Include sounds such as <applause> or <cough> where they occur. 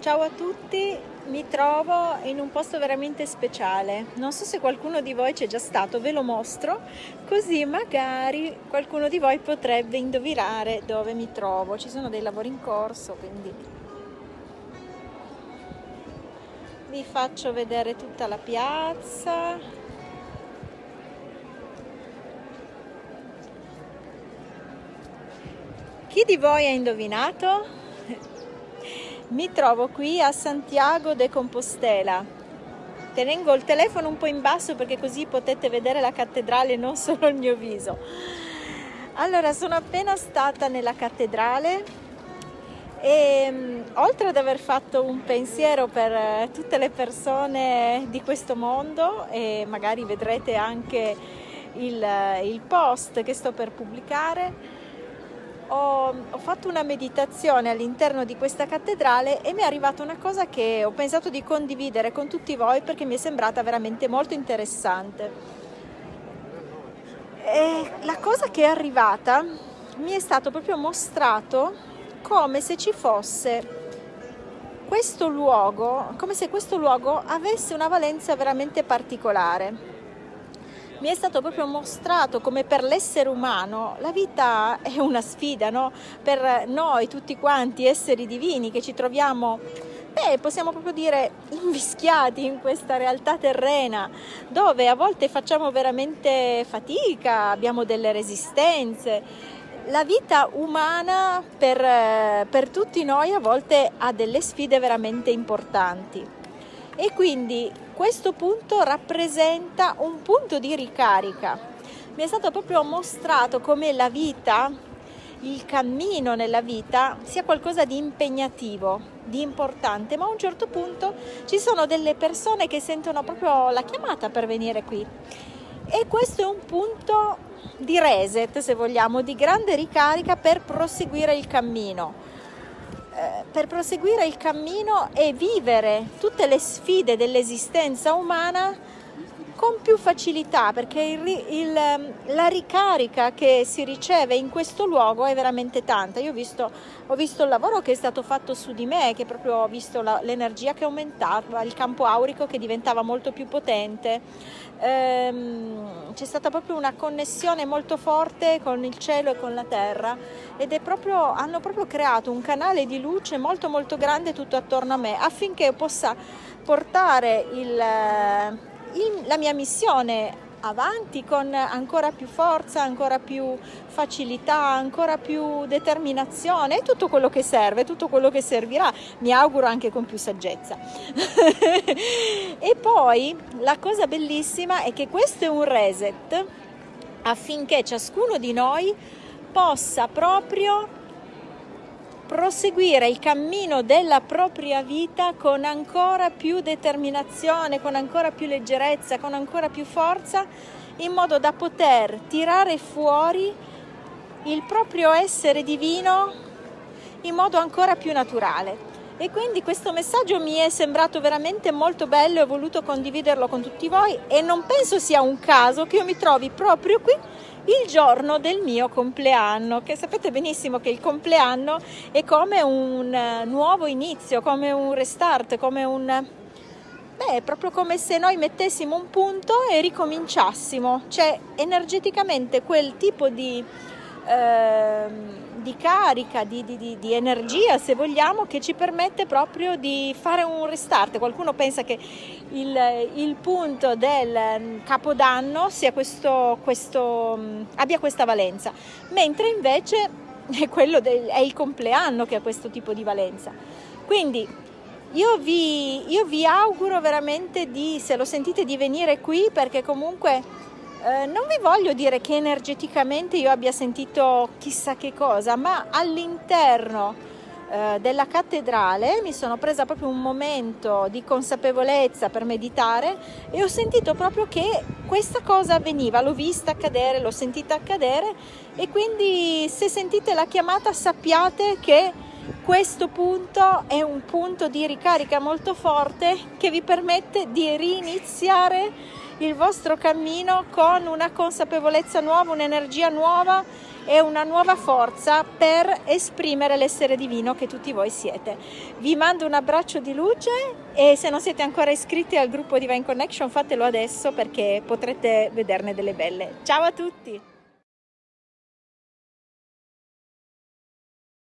Ciao a tutti, mi trovo in un posto veramente speciale. Non so se qualcuno di voi c'è già stato, ve lo mostro, così magari qualcuno di voi potrebbe indovinare dove mi trovo. Ci sono dei lavori in corso, quindi vi faccio vedere tutta la piazza. Chi di voi ha indovinato? Mi trovo qui a Santiago de Compostela. Tengo il telefono un po' in basso perché così potete vedere la cattedrale e non solo il mio viso. Allora, sono appena stata nella cattedrale e mm, oltre ad aver fatto un pensiero per eh, tutte le persone di questo mondo e magari vedrete anche il, eh, il post che sto per pubblicare, ho, ho, fatto una meditazione all'interno di questa cattedrale e mi è arrivata una cosa che ho pensato di condividere con tutti voi perché mi è sembrata veramente molto interessante. E la cosa che è arrivata mi è stato proprio mostrato come se ci fosse questo luogo, come se questo luogo avesse una valenza veramente particolare mi è stato proprio mostrato come per l'essere umano la vita è una sfida, no? per noi tutti quanti esseri divini che ci troviamo beh, possiamo proprio dire invischiati in questa realtà terrena dove a volte facciamo veramente fatica, abbiamo delle resistenze. La vita umana per, per tutti noi a volte ha delle sfide veramente importanti e quindi questo punto rappresenta un punto di ricarica. Mi è stato proprio mostrato come la vita, il cammino nella vita sia qualcosa di impegnativo, di importante, ma a un certo punto ci sono delle persone che sentono proprio la chiamata per venire qui. E questo è un punto di reset, se vogliamo, di grande ricarica per proseguire il cammino per proseguire il cammino e vivere tutte le sfide dell'esistenza umana con più facilità perché il, il, ehm, la ricarica che si riceve in questo luogo è veramente tanta. Io ho visto, ho visto il lavoro che è stato fatto su di me, che proprio ho visto l'energia che aumentava, il campo aurico che diventava molto più potente. Ehm, c'è stata proprio una connessione molto forte con il cielo e con la terra ed è proprio, hanno proprio creato un canale di luce molto molto grande tutto attorno a me affinché possa portare il il, la mia missione avanti con ancora più forza, ancora più facilità, ancora più determinazione, tutto quello che serve, tutto quello che servirà, mi auguro anche con più saggezza. <laughs> e poi la cosa bellissima è che questo è un reset affinché ciascuno di noi possa proprio proseguire il cammino della propria vita con ancora più determinazione, con ancora più leggerezza, con ancora più forza, in modo da poter tirare fuori il proprio essere divino in modo ancora più naturale. E quindi questo messaggio mi è sembrato veramente molto bello e ho voluto condividerlo con tutti voi e non penso sia un caso che io mi trovi proprio qui il giorno del mio compleanno, che sapete benissimo che il compleanno è come un eh, nuovo inizio, come un restart, come un... Beh, proprio come se noi mettessimo un punto e ricominciassimo, cioè energeticamente quel tipo di... Eh, di carica, di, di, di, energia se vogliamo, che ci permette proprio di fare un restart. Qualcuno pensa che il, il punto del capodanno questo, questo, abbia questa valenza, mentre invece è, del, è il compleanno che ha questo tipo di valenza. Quindi io vi, io vi auguro veramente di, se lo sentite, di venire qui perché comunque eh, non vi voglio dire che energeticamente io abbia sentito chissà che cosa, ma all'interno eh, della cattedrale mi sono presa proprio un momento di consapevolezza per meditare e ho sentito proprio che questa cosa avveniva, l'ho vista accadere, l'ho sentita accadere e quindi se sentite la chiamata sappiate che questo punto è un punto di ricarica molto forte che vi permette di riniziare il vostro cammino con una consapevolezza nuova, un'energia nuova e una nuova forza per esprimere l'essere divino che tutti voi siete. Vi mando un abbraccio di luce e se non siete ancora iscritti al gruppo Divine Connection fatelo adesso perché potrete vederne delle belle. Ciao a tutti!